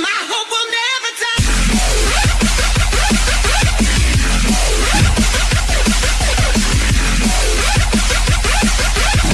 my hope will never.